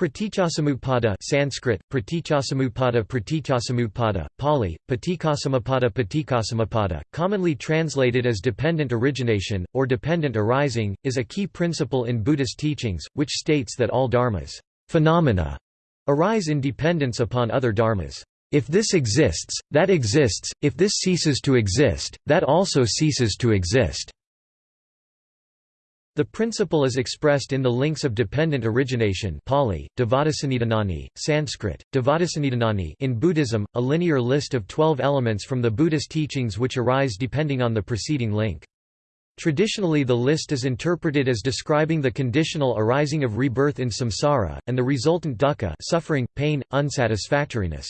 Pratityasamutpada Sanskrit, Pratityasamutpada Pali, Patikasamapada Patikasamapada, commonly translated as dependent origination, or dependent arising, is a key principle in Buddhist teachings, which states that all dharmas phenomena arise in dependence upon other dharmas. If this exists, that exists, if this ceases to exist, that also ceases to exist. The principle is expressed in the links of dependent origination Pali, Sanskrit, in Buddhism, a linear list of twelve elements from the Buddhist teachings which arise depending on the preceding link. Traditionally the list is interpreted as describing the conditional arising of rebirth in samsara, and the resultant dukkha suffering, pain, unsatisfactoriness.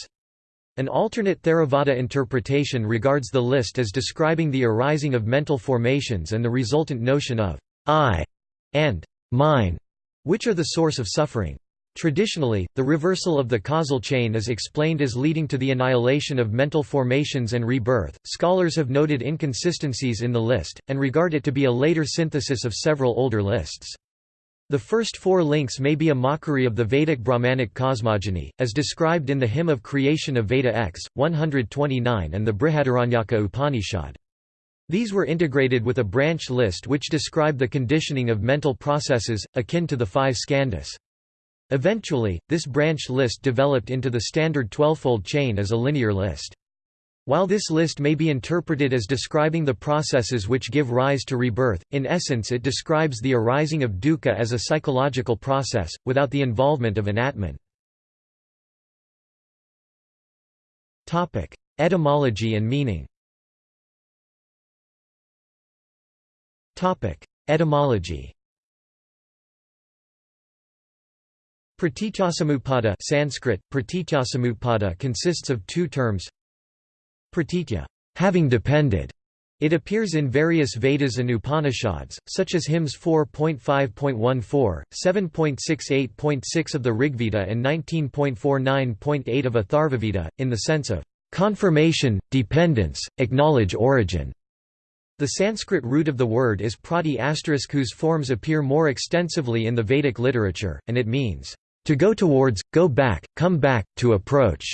An alternate Theravada interpretation regards the list as describing the arising of mental formations and the resultant notion of I and mine, which are the source of suffering. Traditionally, the reversal of the causal chain is explained as leading to the annihilation of mental formations and rebirth. Scholars have noted inconsistencies in the list, and regard it to be a later synthesis of several older lists. The first four links may be a mockery of the Vedic Brahmanic cosmogony, as described in the Hymn of Creation of Veda X, 129 and the Brihadaranyaka Upanishad. These were integrated with a branch list which described the conditioning of mental processes, akin to the five skandhas. Eventually, this branch list developed into the standard twelvefold chain as a linear list. While this list may be interpreted as describing the processes which give rise to rebirth, in essence it describes the arising of dukkha as a psychological process, without the involvement of an atman. Etymology and meaning Etymology Pratityasamutpada Sanskrit, pratityasamutpada consists of two terms Pratitya having depended". It appears in various Vedas and Upanishads, such as hymns 4.5.14, 7.68.6 of the Rigveda and 19.49.8 of Atharvaveda, in the sense of confirmation, dependence, acknowledge origin. The Sanskrit root of the word is prati whose forms appear more extensively in the Vedic literature, and it means, to go towards, go back, come back, to approach,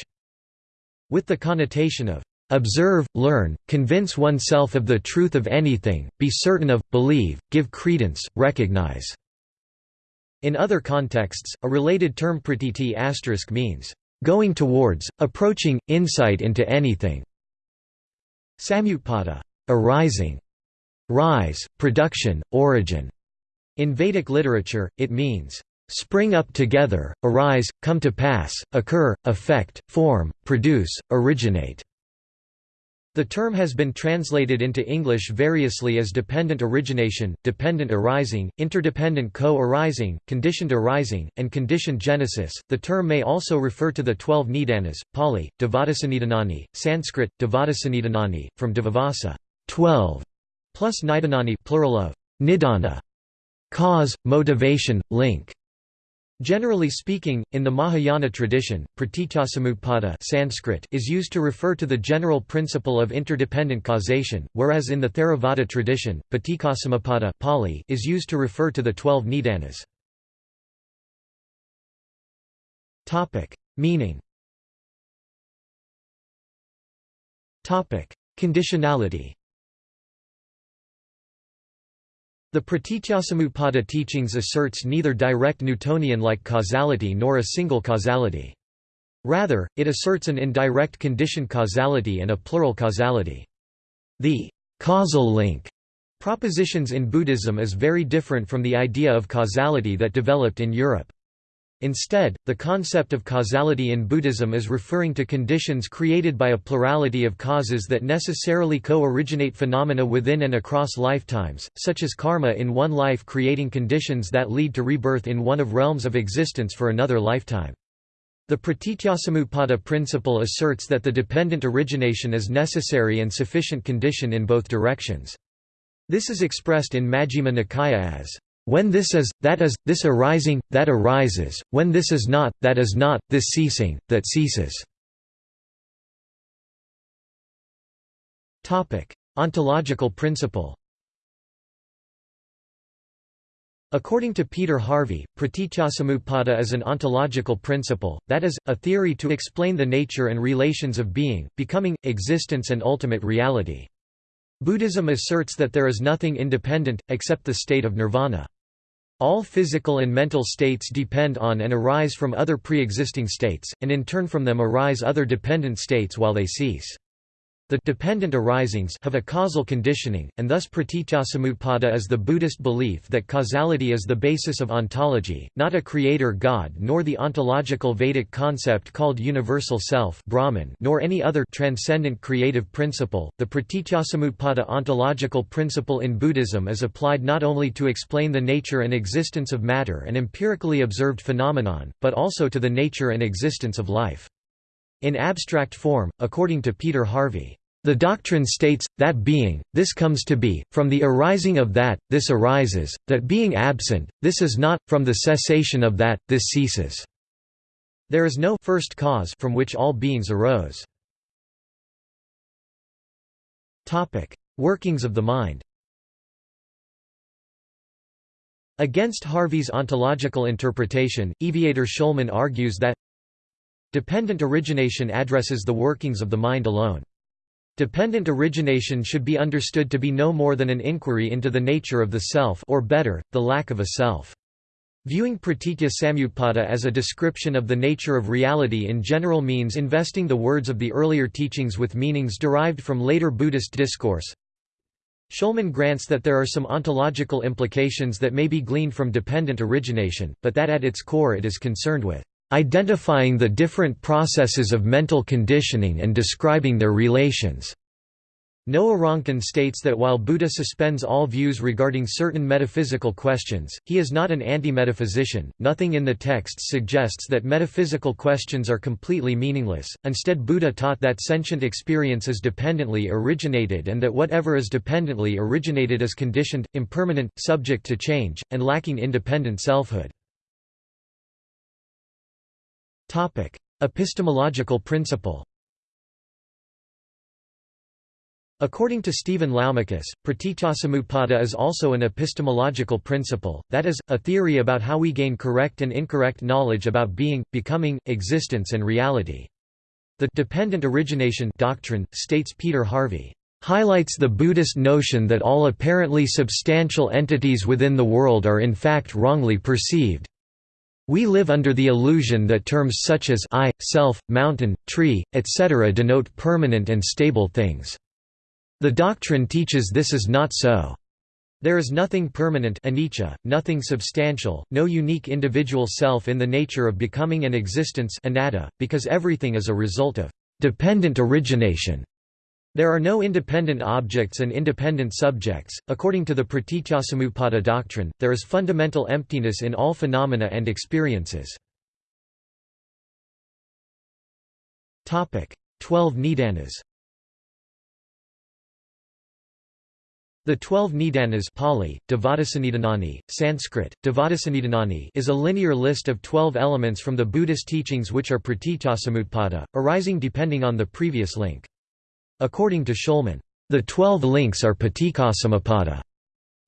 with the connotation of observe, learn, convince oneself of the truth of anything, be certain of, believe, give credence, recognize. In other contexts, a related term pratiti asterisk means, going towards, approaching, insight into anything. Samutpada arising, rise, production, origin. In Vedic literature, it means spring up together, arise, come to pass, occur, affect, form, produce, originate. The term has been translated into English variously as dependent origination, dependent arising, interdependent co-arising, conditioned arising, and conditioned genesis. The term may also refer to the 12 nidanas, Pali, Devadasanidhanani, Sanskrit, Devadasanidhanani, from Devavasa 12 plus nidanani plural of nidana cause, motivation, link. Generally speaking, in the Mahayana tradition, pratityasamutpada Sanskrit is used to refer to the general principle of interdependent causation, whereas in the Theravada tradition, patikasamapada Pali is used to refer to the twelve nidanas. Meaning Conditionality The Pratityasamutpada teachings asserts neither direct Newtonian-like causality nor a single causality. Rather, it asserts an indirect conditioned causality and a plural causality. The causal link propositions in Buddhism is very different from the idea of causality that developed in Europe. Instead, the concept of causality in Buddhism is referring to conditions created by a plurality of causes that necessarily co-originate phenomena within and across lifetimes, such as karma in one life creating conditions that lead to rebirth in one of realms of existence for another lifetime. The pratityasamutpada principle asserts that the dependent origination is necessary and sufficient condition in both directions. This is expressed in Majjhima Nikaya as when this is, that is, this arising, that arises, when this is not, that is not, this ceasing, that ceases. Ontological principle According to Peter Harvey, pratityasamutpada is an ontological principle, that is, a theory to explain the nature and relations of being, becoming, existence and ultimate reality. Buddhism asserts that there is nothing independent, except the state of nirvana. All physical and mental states depend on and arise from other pre-existing states, and in turn from them arise other dependent states while they cease. The dependent arisings have a causal conditioning, and thus pratityasamutpada is the Buddhist belief that causality is the basis of ontology, not a creator god nor the ontological Vedic concept called universal self Brahman nor any other transcendent creative principle. The pratityasamutpada ontological principle in Buddhism is applied not only to explain the nature and existence of matter and empirically observed phenomenon, but also to the nature and existence of life. In abstract form, according to Peter Harvey, the doctrine states, that being, this comes to be, from the arising of that, this arises, that being absent, this is not, from the cessation of that, this ceases. There is no first cause from which all beings arose. Workings of the mind Against Harvey's ontological interpretation, Eviatar Shulman argues that Dependent origination addresses the workings of the mind alone. Dependent origination should be understood to be no more than an inquiry into the nature of the self or better, the lack of a self. Viewing pratitya samutpada as a description of the nature of reality in general means investing the words of the earlier teachings with meanings derived from later Buddhist discourse. Shulman grants that there are some ontological implications that may be gleaned from dependent origination, but that at its core it is concerned with identifying the different processes of mental conditioning and describing their relations. Noa Ronkin states that while Buddha suspends all views regarding certain metaphysical questions, he is not an anti-metaphysician. Nothing in the texts suggests that metaphysical questions are completely meaningless. Instead, Buddha taught that sentient experience is dependently originated and that whatever is dependently originated is conditioned, impermanent, subject to change, and lacking independent selfhood. Topic: Epistemological principle. According to Stephen Laumakis, pratityasamutpada is also an epistemological principle, that is, a theory about how we gain correct and incorrect knowledge about being, becoming, existence and reality. The dependent origination doctrine, states Peter Harvey, highlights the Buddhist notion that all apparently substantial entities within the world are in fact wrongly perceived. We live under the illusion that terms such as I, self, mountain, tree, etc. denote permanent and stable things. The doctrine teaches this is not so. There is nothing permanent anicca, nothing substantial, no unique individual self in the nature of becoming and existence anatta, because everything is a result of dependent origination. There are no independent objects and independent subjects. According to the Pratityasamutpada doctrine, there is fundamental emptiness in all phenomena and experiences. Topic: 12 Nidanas. The twelve Nidanas Pali, Devadasannidanani, Sanskrit, Devadasannidanani is a linear list of twelve elements from the Buddhist teachings which are pratityasamutpada, arising depending on the previous link. According to Shulman, the twelve links are paticcasamuppada.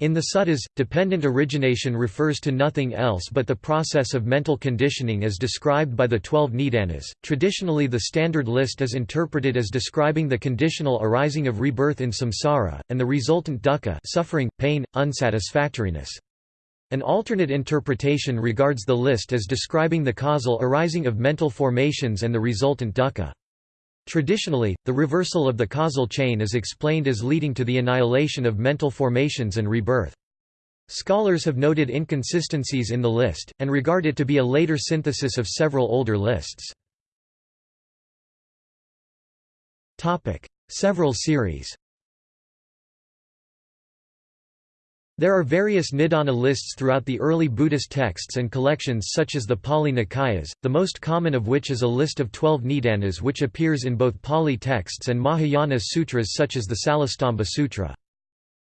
In the suttas, dependent origination refers to nothing else but the process of mental conditioning as described by the twelve nidanas. Traditionally, the standard list is interpreted as describing the conditional arising of rebirth in samsara, and the resultant dukkha suffering, pain, unsatisfactoriness. An alternate interpretation regards the list as describing the causal arising of mental formations and the resultant dukkha. Traditionally, the reversal of the causal chain is explained as leading to the annihilation of mental formations and rebirth. Scholars have noted inconsistencies in the list, and regard it to be a later synthesis of several older lists. Several series There are various Nidana lists throughout the early Buddhist texts and collections such as the Pali Nikayas, the most common of which is a list of twelve Nidanas which appears in both Pali texts and Mahayana sutras such as the Salistamba Sutra.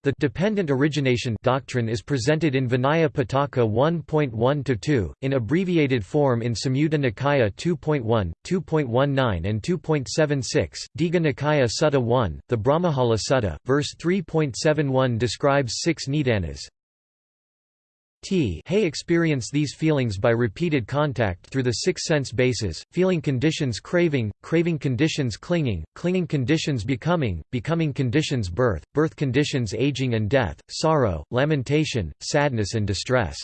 The dependent origination doctrine is presented in Vinaya Pitaka 1.1-2, in abbreviated form in Samyutta Nikaya 2.1, 2.19 and 2.76, Digha Nikaya Sutta 1, the Brahmajala Sutta, verse 3.71 describes six Nidanas, T Hay experience these feelings by repeated contact through the six sense bases, feeling conditions craving, craving conditions clinging, clinging conditions becoming, becoming conditions birth, birth conditions aging and death, sorrow, lamentation, sadness and distress.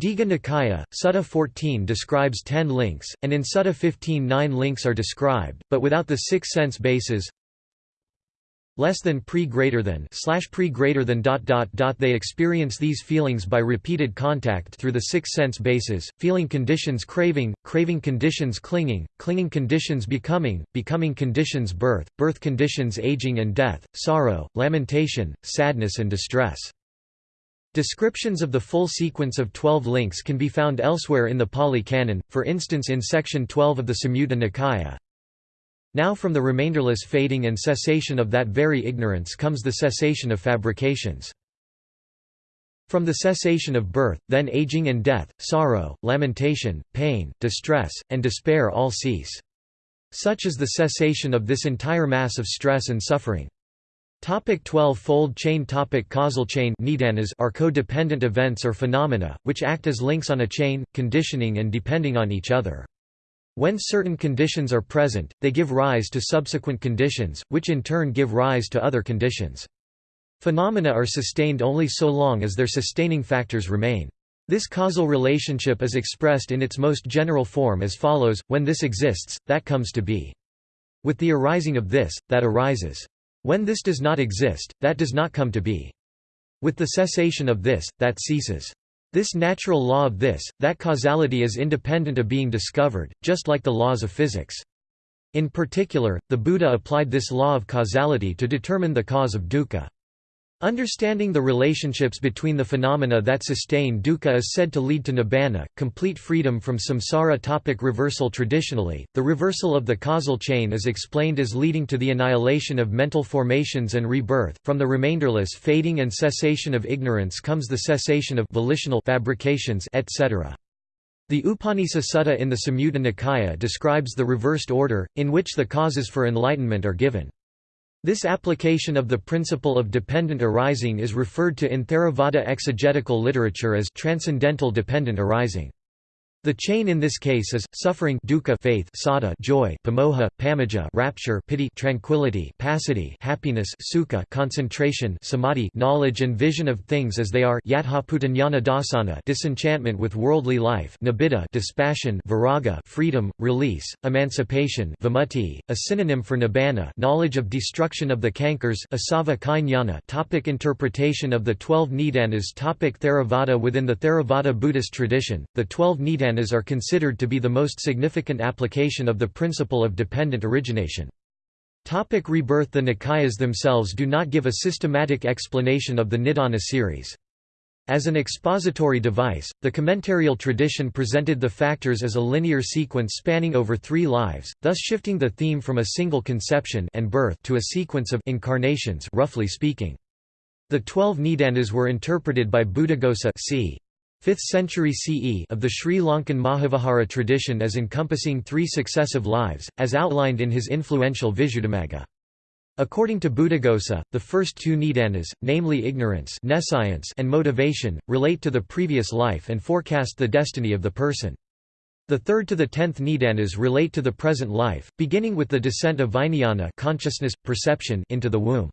Digha Nikaya, Sutta 14 describes ten links, and in Sutta 15 nine links are described, but without the six sense bases less than pre greater than slash pre greater than dot dot dot they experience these feelings by repeated contact through the six sense bases feeling conditions craving craving conditions clinging clinging conditions becoming becoming conditions birth birth conditions aging and death sorrow lamentation sadness and distress Descriptions of the full sequence of 12 links can be found elsewhere in the Pali Canon, for instance in section 12 of the Samyutta Nikaya. Now from the remainderless fading and cessation of that very ignorance comes the cessation of fabrications. From the cessation of birth, then aging and death, sorrow, lamentation, pain, distress, and despair all cease. Such is the cessation of this entire mass of stress and suffering. Topic 12-fold chain Topic Causal chain nidanas are codependent events or phenomena, which act as links on a chain, conditioning and depending on each other. When certain conditions are present, they give rise to subsequent conditions, which in turn give rise to other conditions. Phenomena are sustained only so long as their sustaining factors remain. This causal relationship is expressed in its most general form as follows, when this exists, that comes to be. With the arising of this, that arises. When this does not exist, that does not come to be. With the cessation of this, that ceases. This natural law of this, that causality is independent of being discovered, just like the laws of physics. In particular, the Buddha applied this law of causality to determine the cause of dukkha. Understanding the relationships between the phenomena that sustain dukkha is said to lead to nibbana, complete freedom from samsara topic Reversal Traditionally, the reversal of the causal chain is explained as leading to the annihilation of mental formations and rebirth. From the remainderless fading and cessation of ignorance comes the cessation of volitional fabrications, etc. The Upanisa Sutta in the Samyutta Nikaya describes the reversed order, in which the causes for enlightenment are given. This application of the principle of dependent arising is referred to in Theravada exegetical literature as transcendental dependent arising. The chain in this case is suffering dukkha faith sada joy pamoha pamaja rapture piti tranquility passaddhi happiness sukha concentration samadhi knowledge and vision of things as they are yatthaputanyana dasana disenchantment with worldly life nibbida dispassion viraga freedom release emancipation vimutti a synonym for nibbana knowledge of destruction of the cankers asava kainyana topic interpretation of the 12 nidanas topic Theravada within the Theravada Buddhist tradition the 12 nidanas are considered to be the most significant application of the principle of dependent origination. Topic rebirth The Nikayas themselves do not give a systematic explanation of the Nidana series. As an expository device, the commentarial tradition presented the factors as a linear sequence spanning over three lives, thus shifting the theme from a single conception and birth to a sequence of incarnations roughly speaking. The twelve Nidanas were interpreted by Buddhaghosa c. 5th century CE of the Sri Lankan Mahavihara tradition as encompassing three successive lives, as outlined in his influential Visuddhimagga. According to Buddhaghosa, the first two nidanas, namely ignorance and motivation, relate to the previous life and forecast the destiny of the person. The third to the tenth nidanas relate to the present life, beginning with the descent of vijnana consciousness, perception into the womb.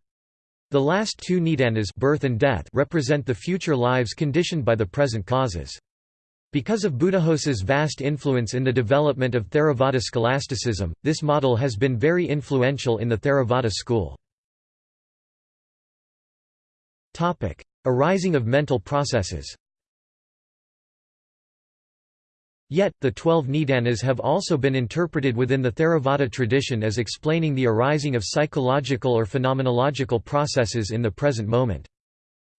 The last two nidanas birth and death represent the future lives conditioned by the present causes. Because of Buddhaghosa's vast influence in the development of Theravada scholasticism, this model has been very influential in the Theravada school. Arising of mental processes Yet, the twelve Nidanas have also been interpreted within the Theravada tradition as explaining the arising of psychological or phenomenological processes in the present moment.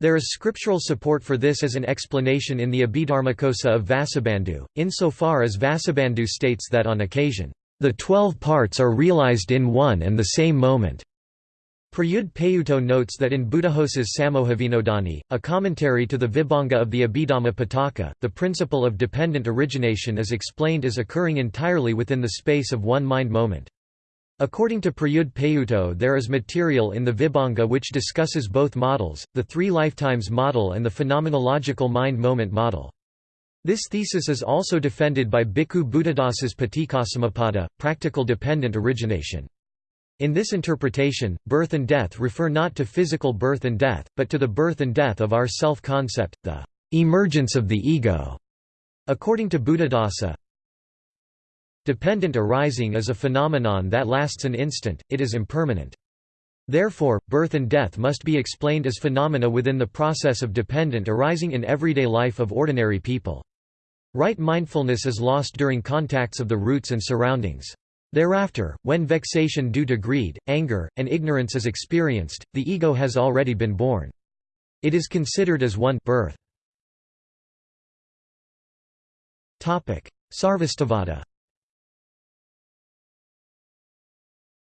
There is scriptural support for this as an explanation in the Abhidharmakosa of Vasubandhu, insofar as Vasubandhu states that on occasion, the twelve parts are realized in one and the same moment. Prayudh Payutto notes that in Buddhaghosa's Samohavinodani, a commentary to the Vibhanga of the Abhidhamma Pitaka, the principle of dependent origination is explained as occurring entirely within the space of one mind moment. According to Prayudh Payutto there is material in the Vibhanga which discusses both models, the three lifetimes model and the phenomenological mind-moment model. This thesis is also defended by Bhikkhu Buddhadasa's Paticcasamuppada, practical dependent origination. In this interpretation, birth and death refer not to physical birth and death, but to the birth and death of our self-concept, the emergence of the ego. According to Buddhadasa, Dependent arising is a phenomenon that lasts an instant, it is impermanent. Therefore, birth and death must be explained as phenomena within the process of dependent arising in everyday life of ordinary people. Right mindfulness is lost during contacts of the roots and surroundings. Thereafter, when vexation due to greed, anger, and ignorance is experienced, the ego has already been born. It is considered as one birth. Sarvastivada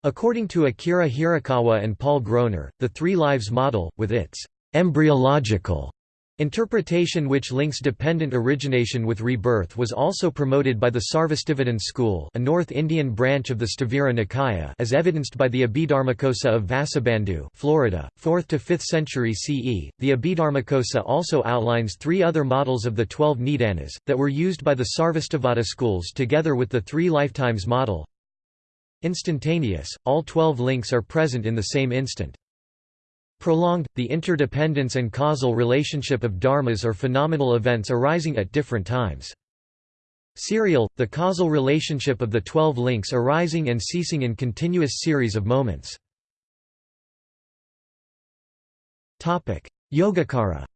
According to Akira Hirakawa and Paul Groner, the Three Lives model, with its embryological interpretation which links dependent origination with rebirth was also promoted by the Sarvastivadin school a North Indian branch of the Sthavira Nikaya as evidenced by the Abhidharmakosa of Vasubandhu Florida, 4th to 5th century CE. The Abhidharmakosa also outlines three other models of the twelve Nidanas, that were used by the Sarvastivada schools together with the three lifetimes model, Instantaneous, all twelve links are present in the same instant. Prolonged, the interdependence and causal relationship of dharmas or phenomenal events arising at different times. Serial, the causal relationship of the twelve links arising and ceasing in continuous series of moments. Yogacara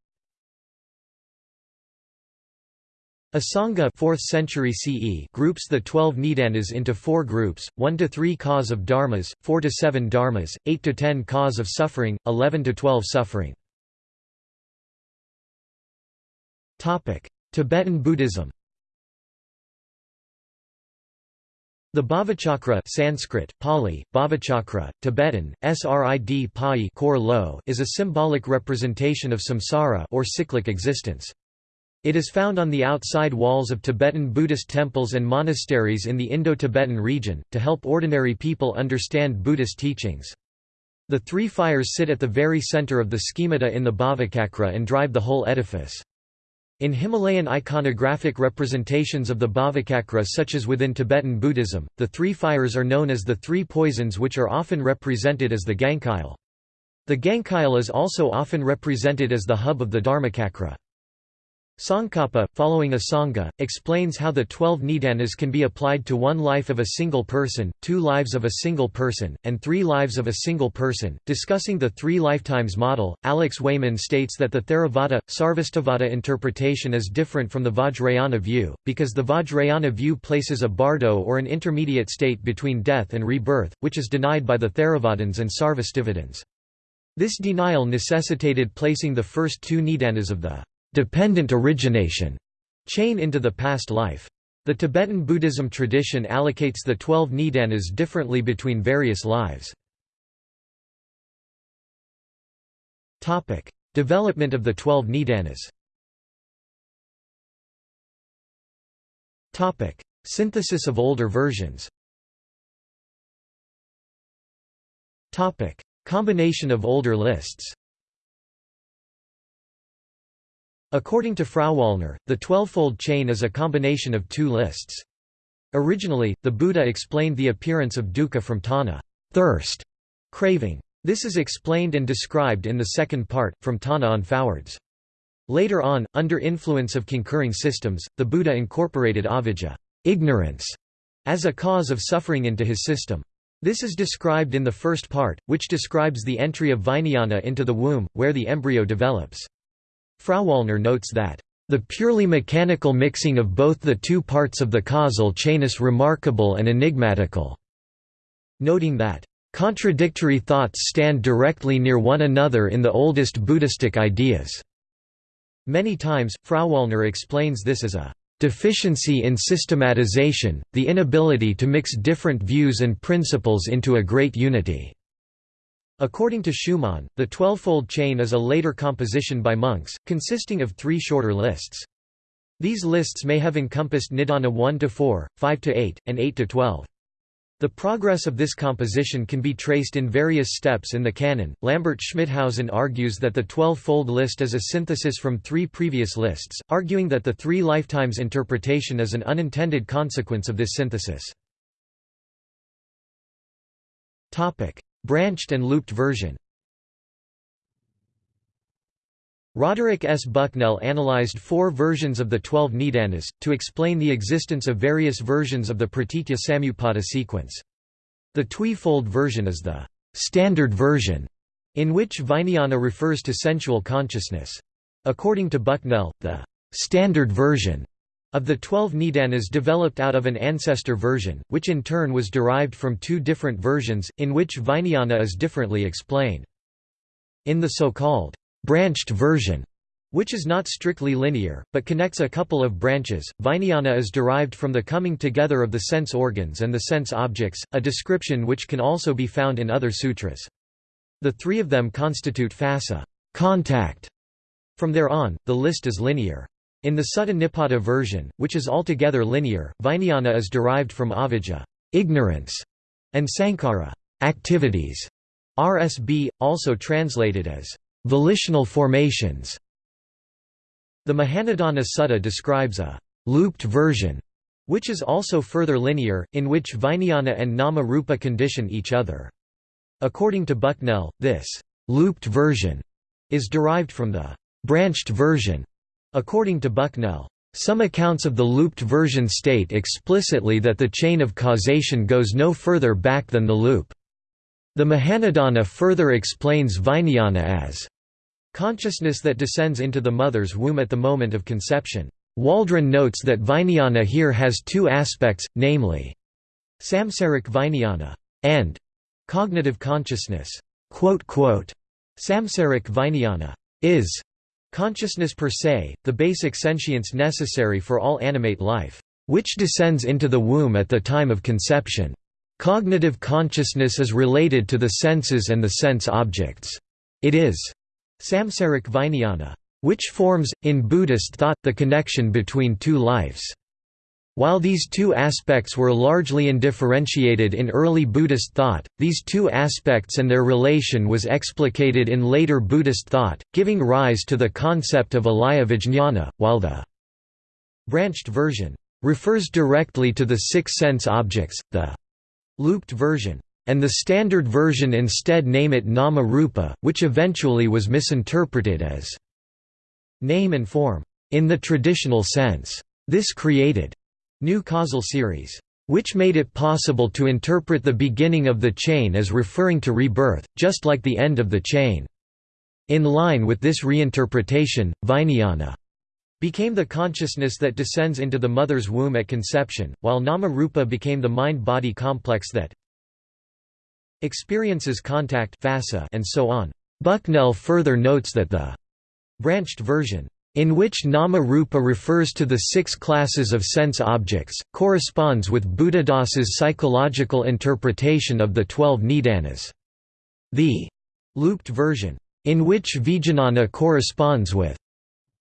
Asanga 4th century CE groups the 12 Nidanas into four groups, 1 to 3 cause of dharmas, 4 to 7 dharmas, 8 to 10 cause of suffering, 11 to 12 suffering. Tibetan Buddhism The Bhavachakra Sanskrit, Pali, Bhavachakra, Tibetan, Srid Pai is a symbolic representation of samsara or cyclic existence. It is found on the outside walls of Tibetan Buddhist temples and monasteries in the Indo-Tibetan region, to help ordinary people understand Buddhist teachings. The three fires sit at the very center of the schemata in the Bhavachakra and drive the whole edifice. In Himalayan iconographic representations of the Bhavachakra such as within Tibetan Buddhism, the three fires are known as the three poisons which are often represented as the Gankyil. The Gankyil is also often represented as the hub of the Dharmachakra. Tsongkhapa, following a Sangha, explains how the twelve nidanas can be applied to one life of a single person, two lives of a single person, and three lives of a single person. Discussing the three lifetimes model, Alex Wayman states that the Theravada, Sarvastivada interpretation is different from the Vajrayana view, because the Vajrayana view places a bardo or an intermediate state between death and rebirth, which is denied by the Theravadins and Sarvastivadins. This denial necessitated placing the first two nidanas of the dependent origination chain into the past life. The Tibetan Buddhism tradition allocates the twelve nidanas differently between various lives. Development of the twelve nidanas. Synthesis of older versions. Combination of older lists According to Frauwallner, the twelvefold chain is a combination of two lists. Originally, the Buddha explained the appearance of dukkha from tanha thirst, craving. This is explained and described in the second part, from tanha on forwards. Later on, under influence of concurring systems, the Buddha incorporated avijja ignorance, as a cause of suffering into his system. This is described in the first part, which describes the entry of vijnana into the womb, where the embryo develops. Frauwallner notes that, "...the purely mechanical mixing of both the two parts of the causal chain is remarkable and enigmatical," noting that, "...contradictory thoughts stand directly near one another in the oldest Buddhistic ideas." Many times, Frauwallner explains this as a deficiency in systematization, the inability to mix different views and principles into a great unity. According to Schumann, the twelvefold chain is a later composition by monks, consisting of three shorter lists. These lists may have encompassed Nidana 1 to 4, 5 to 8, and 8 to 12. The progress of this composition can be traced in various steps in the canon. Lambert Schmithausen argues that the twelve-fold list is a synthesis from three previous lists, arguing that the three lifetimes interpretation is an unintended consequence of this synthesis. Topic: Branched and looped version. Roderick S. Bucknell analyzed four versions of the twelve Nidanas, to explain the existence of various versions of the Pratitya Samutpada sequence. The twi-fold version is the «standard version», in which Vijnana refers to sensual consciousness. According to Bucknell, the «standard version» of the twelve Nidanas developed out of an ancestor version, which in turn was derived from two different versions, in which Vijnana is differently explained. In the so-called branched version, which is not strictly linear, but connects a couple of branches. Vijnana is derived from the coming together of the sense organs and the sense objects, a description which can also be found in other sutras. The three of them constitute phassa contact. From there on, the list is linear. In the Sutta Nipata version, which is altogether linear, Vijnana is derived from avijja ignorance, and sankhara activities. RSB, also translated as Volitional formations The Mahanidana Sutta describes a «looped version», which is also further linear, in which Vijnana and Nama-rupa condition each other. According to Bucknell, this «looped version» is derived from the «branched version». According to Bucknell, some accounts of the looped version state explicitly that the chain of causation goes no further back than the loop. The Mahanidana further explains Vijnana as consciousness that descends into the mother's womb at the moment of conception. Waldron notes that Vijnana here has two aspects, namely, samsaric Vijnana and cognitive consciousness. Samsaric Vijnana is consciousness per se, the basic sentience necessary for all animate life, which descends into the womb at the time of conception. Cognitive consciousness is related to the senses and the sense objects. It is samsaric vijnana, which forms, in Buddhist thought, the connection between two lives. While these two aspects were largely undifferentiated in early Buddhist thought, these two aspects and their relation was explicated in later Buddhist thought, giving rise to the concept of alaya vijñana, while the branched version refers directly to the six sense objects, the looped version, and the standard version instead name it Nama Rupa, which eventually was misinterpreted as name and form, in the traditional sense. This created new causal series, which made it possible to interpret the beginning of the chain as referring to rebirth, just like the end of the chain. In line with this reinterpretation, Vijnana became the consciousness that descends into the mother's womb at conception, while nama-rupa became the mind-body complex that experiences contact and so on. Bucknell further notes that the branched version in which nama-rupa refers to the six classes of sense objects, corresponds with Buddhadasa's psychological interpretation of the twelve nidanas. The looped version, in which vijnana corresponds with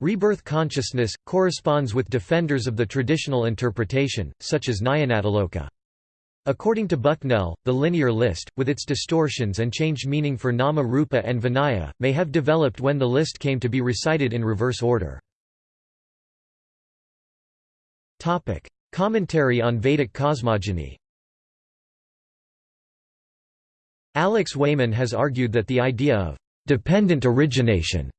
Rebirth consciousness, corresponds with defenders of the traditional interpretation, such as Nyanatiloka. According to Bucknell, the linear list, with its distortions and changed meaning for Nama Rupa and Vijnana, may have developed when the list came to be recited in reverse order. Commentary on Vedic cosmogony Alex Wayman has argued that the idea of «dependent origination»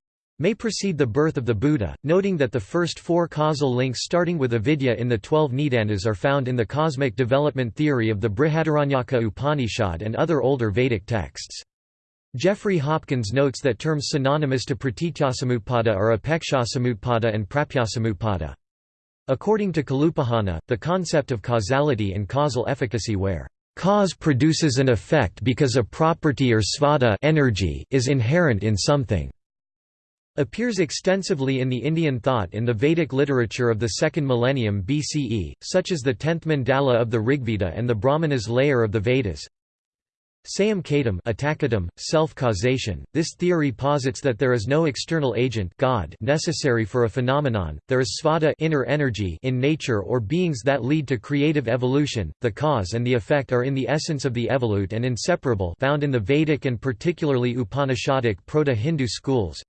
may precede the birth of the Buddha, noting that the first four causal links starting with avidya in the twelve Nidanas are found in the cosmic development theory of the Brihadaranyaka Upanishad and other older Vedic texts. Jeffrey Hopkins notes that terms synonymous to pratityasamutpada are apekshasamutpada and prapyasamutpada. According to Kalupahana, the concept of causality and causal efficacy where cause produces an effect because a property or svadha energy is inherent in something appears extensively in the Indian thought in the Vedic literature of the second millennium BCE, such as the tenth mandala of the Rigveda and the Brahmanas layer of the Vedas. Samkhedam self-causation. This theory posits that there is no external agent God necessary for a phenomenon. There is svadha inner energy in nature or beings that lead to creative evolution. The cause and the effect are in the essence of the evolute and inseparable, found in the Vedic and particularly Upanishadic Proto-Hindu schools.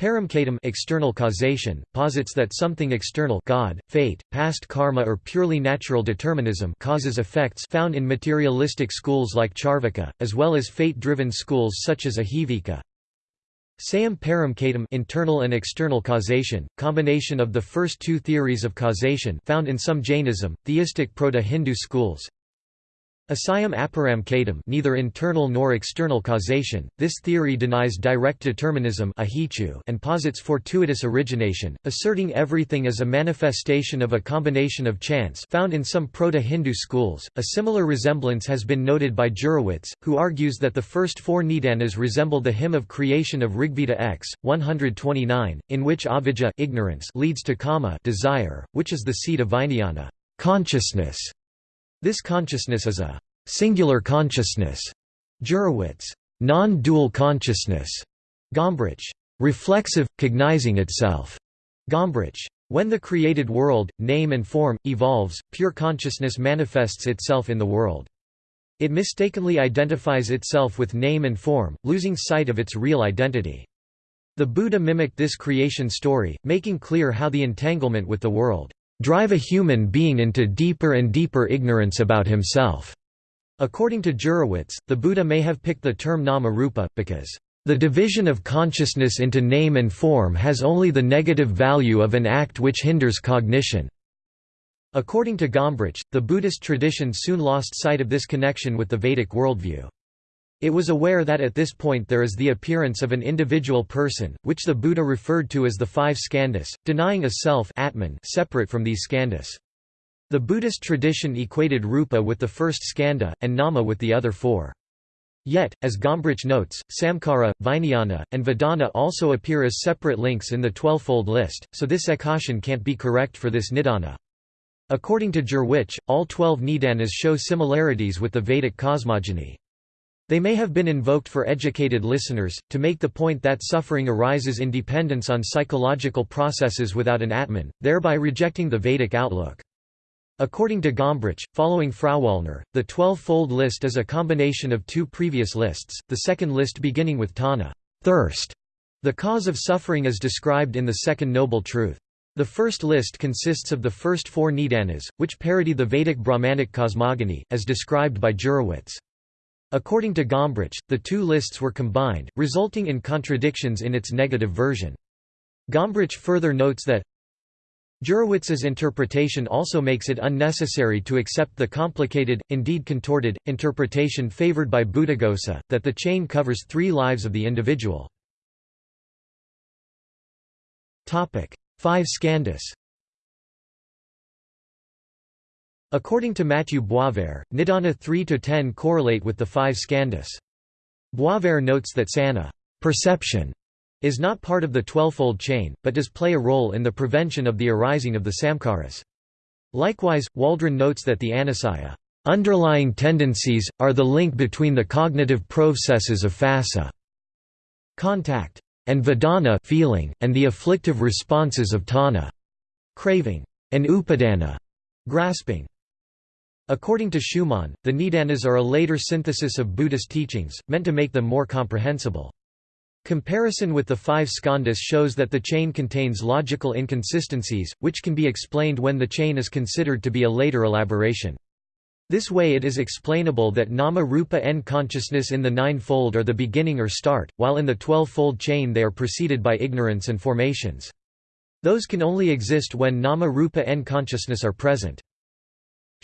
Paramkhedam external causation, posits that something external God, fate, past karma or purely natural determinism causes effects found in materialistic schools like Charvaka, as well as fate-driven schools such as Ajivika. Sayam Paramkhedam internal and external causation, combination of the first two theories of causation found in some Jainism, theistic Proto-Hindu schools, Asayam aparamkhedam neither internal nor external causation, this theory denies direct determinism and posits fortuitous origination, asserting everything as a manifestation of a combination of chance found in some Proto-Hindu schools. A similar resemblance has been noted by Jurewicz, who argues that the first four Nidanas resemble the hymn of creation of Rigveda X, 129, in which avijja ignorance leads to kama desire, which is the seed of vijnana consciousness. This consciousness is a singular consciousness. Jurewicz, non-dual consciousness. Gombrich, reflexive, cognizing itself. Gombrich. When the created world, name and form, evolves, pure consciousness manifests itself in the world. It mistakenly identifies itself with name and form, losing sight of its real identity. The Buddha mimicked this creation story, making clear how the entanglement with the world drive a human being into deeper and deeper ignorance about himself. According to Jurewicz, the Buddha may have picked the term nama-rupa, because the division of consciousness into name and form has only the negative value of an act which hinders cognition. According to Gombrich, the Buddhist tradition soon lost sight of this connection with the Vedic worldview. It was aware that at this point there is the appearance of an individual person, which the Buddha referred to as the five skandhas, denying a self atman separate from these skandhas. The Buddhist tradition equated rupa with the first skandha, and nama with the other four. Yet, as Gombrich notes, samkhara, vijnana, and vedana also appear as separate links in the twelvefold list, so this ekashan can't be correct for this nidana. According to Jurewicz, all twelve nidanas show similarities with the Vedic cosmogony. They may have been invoked for educated listeners, to make the point that suffering arises in dependence on psychological processes without an Atman, thereby rejecting the Vedic outlook. According to Gombrich, following Frauwallner, the twelve-fold list is a combination of two previous lists, the second list beginning with Tanha thirst", the cause of suffering is described in the Second Noble Truth. The first list consists of the first four Nidanas, which parody the Vedic Brahmanic cosmogony, as described by Jurewicz. According to Gombrich, the two lists were combined, resulting in contradictions in its negative version. Gombrich further notes that Jurewicz's interpretation also makes it unnecessary to accept the complicated, indeed contorted, interpretation favored by Buddhaghosa, that the chain covers three lives of the individual. Five skandhas According to Mathieu Boisvert, Nidana 3–10 correlate with the five skandhas. Boisvert notes that sanna perception is not part of the twelvefold chain, but does play a role in the prevention of the arising of the samkharas. Likewise, Waldron notes that the anusaya underlying tendencies, are the link between the cognitive processes of phassa contact, and vedana feeling, and the afflictive responses of tanha craving, and upadana grasping. According to Schumann, the Nidanas are a later synthesis of Buddhist teachings, meant to make them more comprehensible. Comparison with the five skandhas shows that the chain contains logical inconsistencies, which can be explained when the chain is considered to be a later elaboration. This way it is explainable that nama rupa and consciousness in the nine-fold are the beginning or start, while in the twelve-fold chain they are preceded by ignorance and formations. Those can only exist when nama rupa and consciousness are present.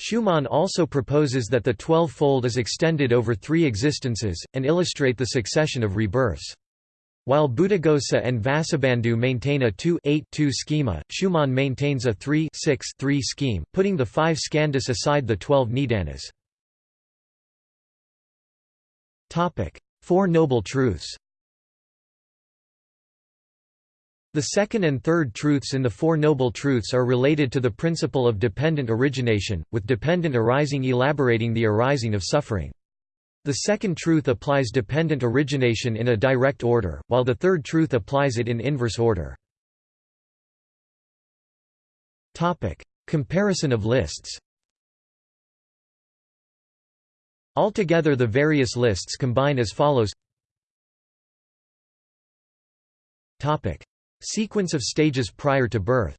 Schumann also proposes that the twelve-fold is extended over three existences, and illustrate the succession of rebirths. While Buddhaghosa and Vasubandhu maintain a 2-8-2 schema, Schumann maintains a 3-6-3 scheme, putting the five skandhas aside the twelve nidanas. Four Noble Truths The second and third truths in the Four Noble Truths are related to the principle of dependent origination, with dependent arising elaborating the arising of suffering. The second truth applies dependent origination in a direct order, while the third truth applies it in inverse order. Comparison of lists Altogether the various lists combine as follows Sequence of stages prior to birth.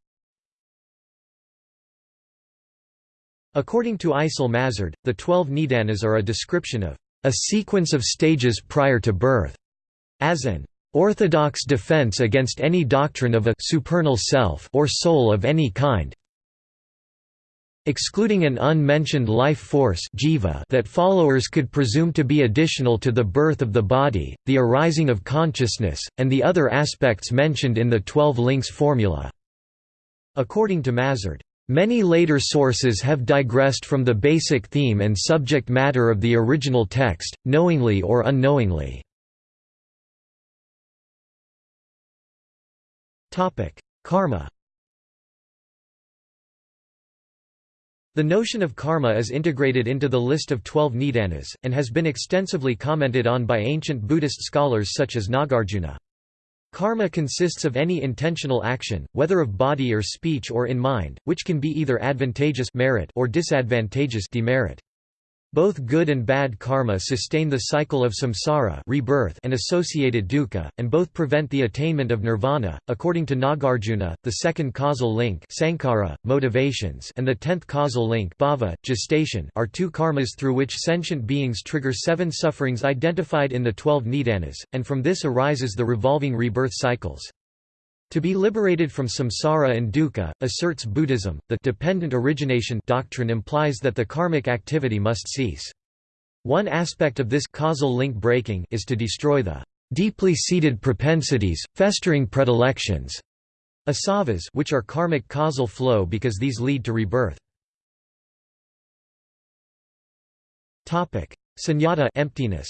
According to Eisel Mazard, the twelve Nidanas are a description of a sequence of stages prior to birth, as an orthodox defense against any doctrine of a supernal self or soul of any kind excluding an unmentioned life force jiva that followers could presume to be additional to the birth of the body, the arising of consciousness, and the other aspects mentioned in the Twelve Links formula. According to Mazard, Many later sources have digressed from the basic theme and subject matter of the original text, knowingly or unknowingly. Karma The notion of karma is integrated into the list of twelve nidanas, and has been extensively commented on by ancient Buddhist scholars such as Nagarjuna. Karma consists of any intentional action, whether of body or speech or in mind, which can be either advantageous merit or disadvantageous demerit. Both good and bad karma sustain the cycle of samsara rebirth and associated dukkha, and both prevent the attainment of nirvana. According to Nagarjuna, the second causal link sankhara, motivations and the tenth causal link bhava, gestation are two karmas through which sentient beings trigger seven sufferings identified in the twelve nidanas, and from this arises the revolving rebirth cycles. To be liberated from samsara and dukkha, asserts Buddhism, the dependent origination doctrine implies that the karmic activity must cease. One aspect of this causal link breaking is to destroy the deeply seated propensities, festering predilections, asavas which are karmic causal flow because these lead to rebirth. Topic: Sunyata emptiness.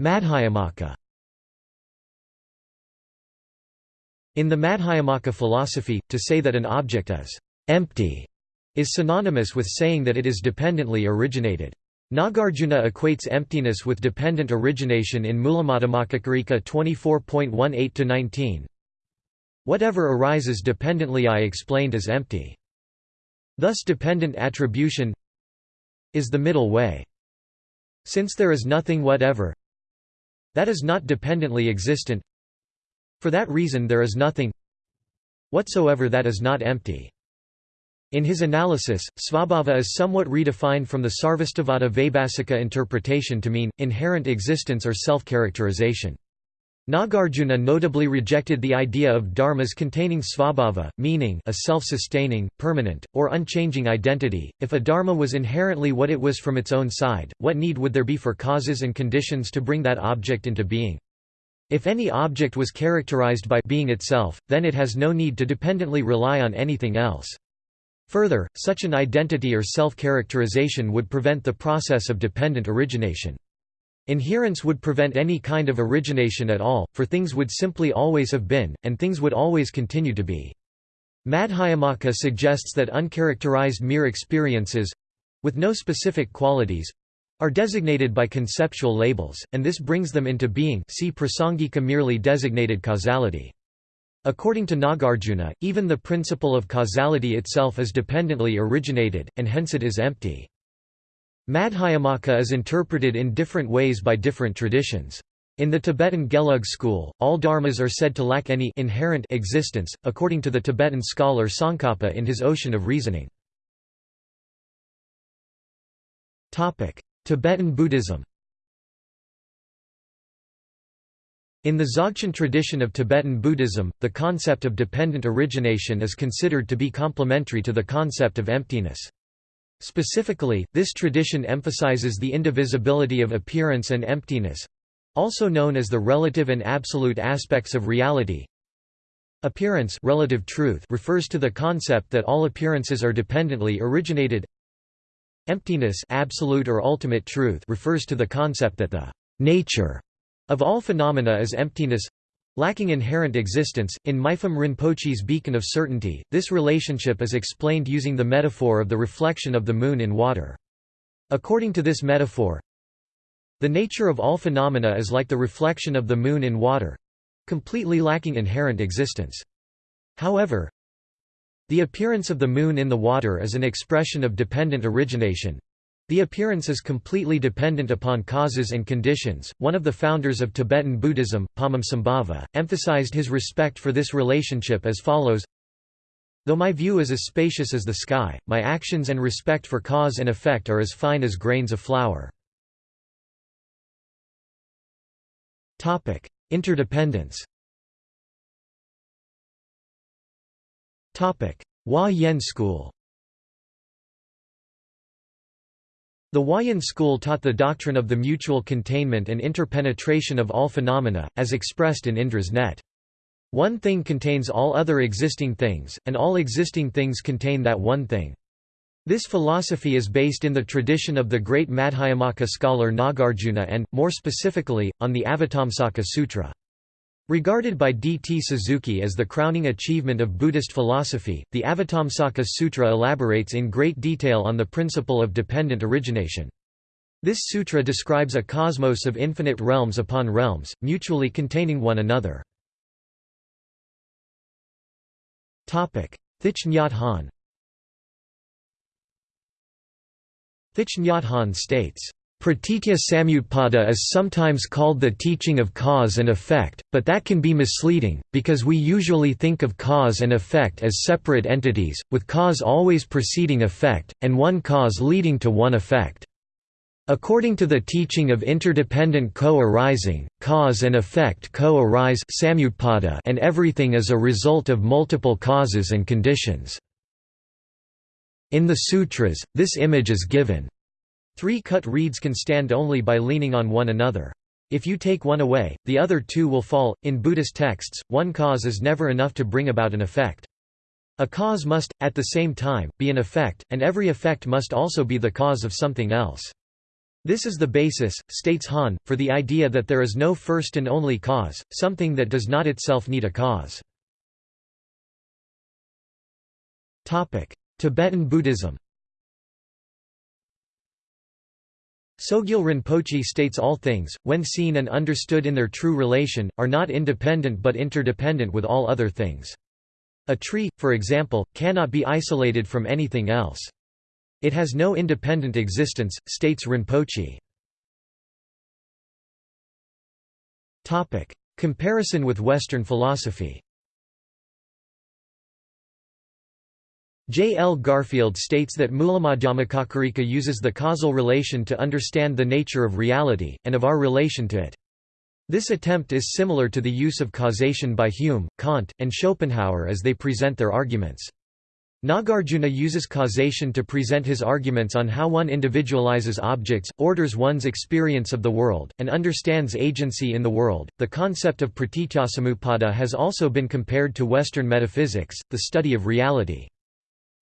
Madhyamaka In the Madhyamaka philosophy, to say that an object is empty is synonymous with saying that it is dependently originated. Nagarjuna equates emptiness with dependent origination in Mulamadhyamakakarika 24.18-19. Whatever arises dependently I explained as empty. Thus dependent attribution is the middle way. Since there is nothing whatever that is not dependently existent for that reason there is nothing whatsoever that is not empty. In his analysis, svabhava is somewhat redefined from the Sarvastivada Vaibhasika interpretation to mean, inherent existence or self-characterization. Nagarjuna notably rejected the idea of dharmas containing svabhava, meaning a self-sustaining, permanent, or unchanging identity. If a dharma was inherently what it was from its own side, what need would there be for causes and conditions to bring that object into being? If any object was characterized by being itself, then it has no need to dependently rely on anything else. Further, such an identity or self-characterization would prevent the process of dependent origination. Inherence would prevent any kind of origination at all, for things would simply always have been, and things would always continue to be. Madhyamaka suggests that uncharacterized mere experiences—with no specific qualities, are designated by conceptual labels, and this brings them into being see prasangika merely designated causality. According to Nagarjuna, even the principle of causality itself is dependently originated, and hence it is empty. Madhyamaka is interpreted in different ways by different traditions. In the Tibetan Gelug school, all dharmas are said to lack any inherent existence, according to the Tibetan scholar Tsongkhapa in his Ocean of Reasoning. Tibetan Buddhism In the Dzogchen tradition of Tibetan Buddhism, the concept of dependent origination is considered to be complementary to the concept of emptiness. Specifically, this tradition emphasizes the indivisibility of appearance and emptiness—also known as the relative and absolute aspects of reality. Appearance relative truth refers to the concept that all appearances are dependently originated. Emptiness absolute or ultimate truth refers to the concept that the nature of all phenomena is emptiness Lacking inherent existence, in Mipham Rinpoche's Beacon of Certainty, this relationship is explained using the metaphor of the reflection of the moon in water. According to this metaphor, the nature of all phenomena is like the reflection of the moon in water—completely lacking inherent existence. However, the appearance of the moon in the water is an expression of dependent origination, the appearance is completely dependent upon causes and conditions. One of the founders of Tibetan Buddhism, Padmasambhava, emphasized his respect for this relationship as follows Though my view is as spacious as the sky, my actions and respect for cause and effect are as fine as grains of flour. Interdependence Hua-Yen school The Hua-Yen school taught the doctrine of the mutual containment and interpenetration of all phenomena, as expressed in Indra's net. One thing contains all other existing things, and all existing things contain that one thing. This philosophy is based in the tradition of the great Madhyamaka scholar Nagarjuna and, more specifically, on the Avatamsaka Sutra. Regarded by D. T. Suzuki as the crowning achievement of Buddhist philosophy, the Avatamsaka Sutra elaborates in great detail on the principle of dependent origination. This sutra describes a cosmos of infinite realms upon realms, mutually containing one another. Thich Nhat Hanh Thich Nhat Hanh states, Pratitya Samutpada is sometimes called the teaching of cause and effect, but that can be misleading, because we usually think of cause and effect as separate entities, with cause always preceding effect, and one cause leading to one effect. According to the teaching of interdependent co-arising, cause and effect co-arise and everything is a result of multiple causes and conditions. In the sutras, this image is given Three cut reeds can stand only by leaning on one another. If you take one away, the other two will fall. In Buddhist texts, one cause is never enough to bring about an effect. A cause must, at the same time, be an effect, and every effect must also be the cause of something else. This is the basis, states Hanh, for the idea that there is no first and only cause, something that does not itself need a cause. Tibetan Buddhism Sogyal Rinpoche states all things, when seen and understood in their true relation, are not independent but interdependent with all other things. A tree, for example, cannot be isolated from anything else. It has no independent existence, states Rinpoche. Comparison with Western philosophy J. L. Garfield states that Mulamadhyamakakarika uses the causal relation to understand the nature of reality, and of our relation to it. This attempt is similar to the use of causation by Hume, Kant, and Schopenhauer as they present their arguments. Nagarjuna uses causation to present his arguments on how one individualizes objects, orders one's experience of the world, and understands agency in the world. The concept of pratityasamutpada has also been compared to Western metaphysics, the study of reality.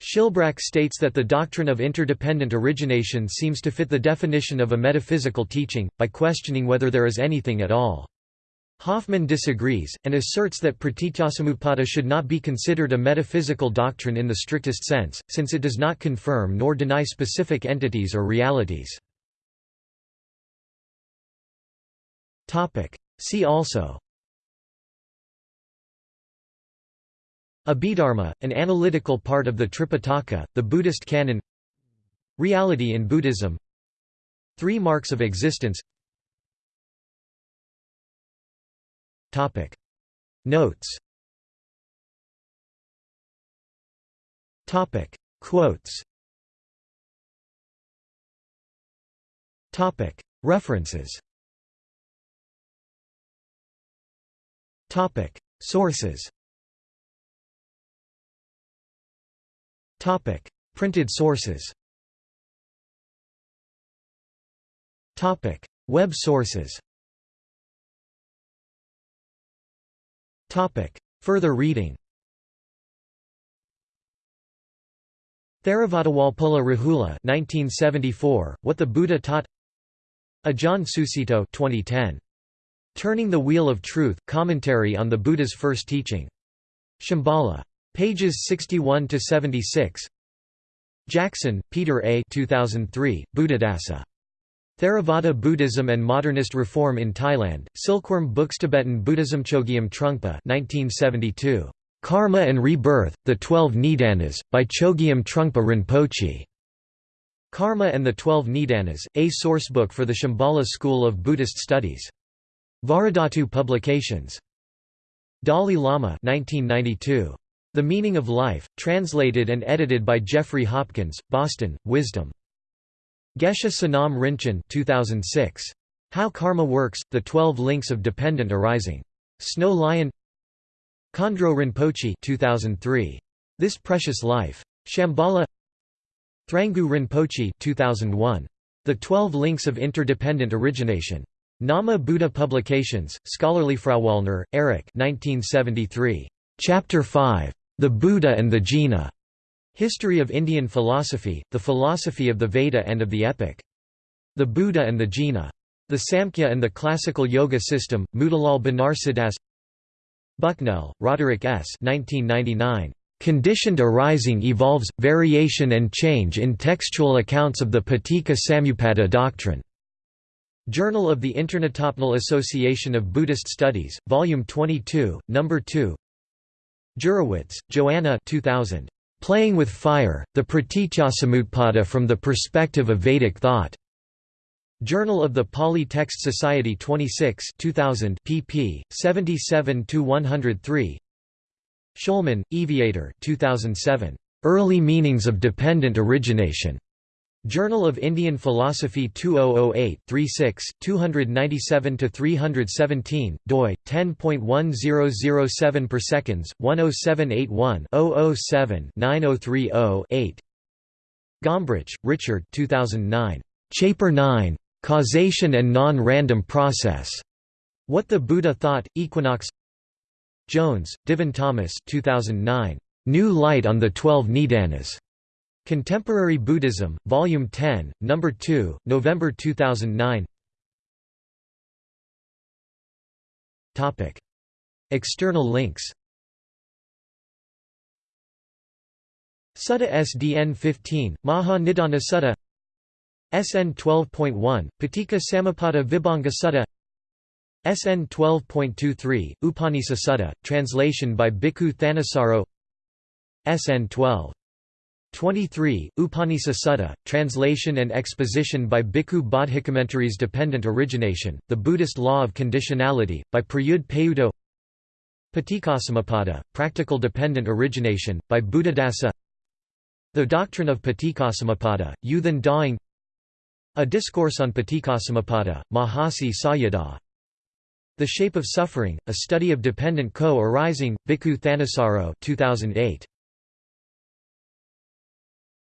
Shilbrack states that the doctrine of interdependent origination seems to fit the definition of a metaphysical teaching, by questioning whether there is anything at all. Hoffman disagrees, and asserts that pratityasamutpada should not be considered a metaphysical doctrine in the strictest sense, since it does not confirm nor deny specific entities or realities. See also Abhidharma, an analytical part of the Tripitaka, the Buddhist canon Reality in Buddhism Three marks of existence Topic. Notes Topic. Quotes Topic. References Topic. Sources Topic: Printed sources. Topic: Web sources. Topic: Further reading. Theravada Walpola Rahula 1974, What the Buddha Taught Ajahn Sucitto 2010. Turning the Wheel of Truth, Commentary on the Buddha's First Teaching. Shambhala. Pages 61 to 76. Jackson, Peter A. 2003, Buddhadasa. Theravada Buddhism and Modernist Reform in Thailand, Silkworm Books Tibetan Buddhism Chogyam Trungpa 1972. Karma and Rebirth, The Twelve Nidanas, by Chogyam Trungpa Rinpoche. Karma and the Twelve Nidanas, a sourcebook for the Shambhala School of Buddhist Studies. Vajradhatu Publications. Dalai Lama 1992. The Meaning of Life, translated and edited by Jeffrey Hopkins, Boston, Wisdom. Geshe Sonam Rinchen 2006. How Karma Works, The Twelve Links of Dependent Arising. Snow Lion Khandro Rinpoche 2003. This Precious Life. Shambhala Thrangu Rinpoche 2001. The Twelve Links of Interdependent Origination. Namo Buddha Publications, Scholarly Frau Frauwallner, Erich 1973. Chapter 5. The Buddha and the Jina. History of Indian Philosophy, the Philosophy of the Veda and of the Epic. The Buddha and the Jina. The Samkhya and the Classical Yoga System, Motilal Banarsidass Bucknell, Roderick S. 1999. Conditioned arising evolves, variation and change in textual accounts of the Paticca Samuppada doctrine. Journal of the International Association of Buddhist Studies, Volume 22, No. 2 Jurewicz, Joanna 2000. Playing with Fire, The Praticcasamutpada from the Perspective of Vedic Thought. Journal of the Pali Text Society 26 2000 pp. 77–103 Shulman, Eviatar 2007. Early Meanings of Dependent Origination. Journal of Indian Philosophy 2008-36, 297–317, doi, 10.1007 per seconds, 10781-007-9030-8 Gombrich, Richard 2009. Chapter 9. Causation and Non-Random Process. What the Buddha Thought, Equinox Jones, Dhivan Thomas 2009. New Light on the Twelve Nidanas. Contemporary Buddhism, Volume 10, No. 2, November 2009 Topic. External links Sutta SDN 15, Maha Nidana Sutta SN 12.1, Paticca Samuppada Vibhanga Sutta SN 12.23, Upanisa Sutta, translation by Bhikkhu Thanissaro SN 12. 23, Upanisa Sutta, translation and exposition by Bhikkhu Bodhi Commentaries Dependent Origination, The Buddhist Law of Conditionality, by Prayudh Payutto Paticcasamuppada, Practical Dependent Origination, by Buddhadasa The Doctrine of Paticcasamuppada, U Than Daing A Discourse on Paticcasamuppada, Mahasi Sayadaw The Shape of Suffering, A Study of Dependent Co-Arising, Bhikkhu Thanissaro 2008.